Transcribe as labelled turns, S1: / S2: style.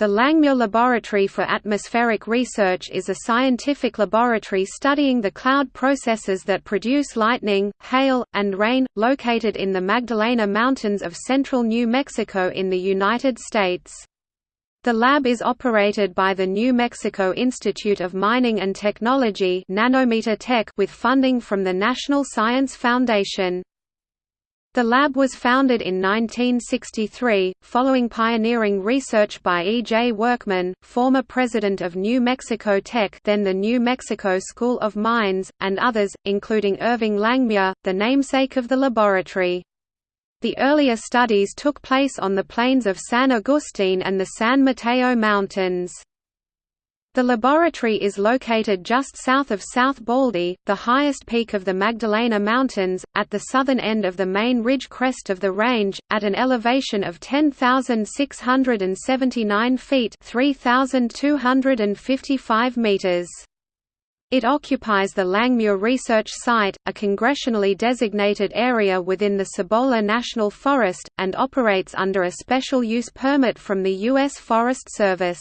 S1: The Langmuir Laboratory for Atmospheric Research is a scientific laboratory studying the cloud processes that produce lightning, hail, and rain, located in the Magdalena Mountains of central New Mexico in the United States. The lab is operated by the New Mexico Institute of Mining and Technology Nanometer Tech with funding from the National Science Foundation. The lab was founded in 1963, following pioneering research by E. J. Workman, former president of New Mexico Tech then the New Mexico School of Mines, and others, including Irving Langmuir, the namesake of the laboratory. The earlier studies took place on the plains of San Agustin and the San Mateo Mountains. The laboratory is located just south of South Baldy, the highest peak of the Magdalena Mountains, at the southern end of the main ridge crest of the range, at an elevation of 10,679 feet 3,255 meters. It occupies the Langmuir Research Site, a congressionally designated area within the Cibola National Forest, and operates under a special use permit from the U.S. Forest Service.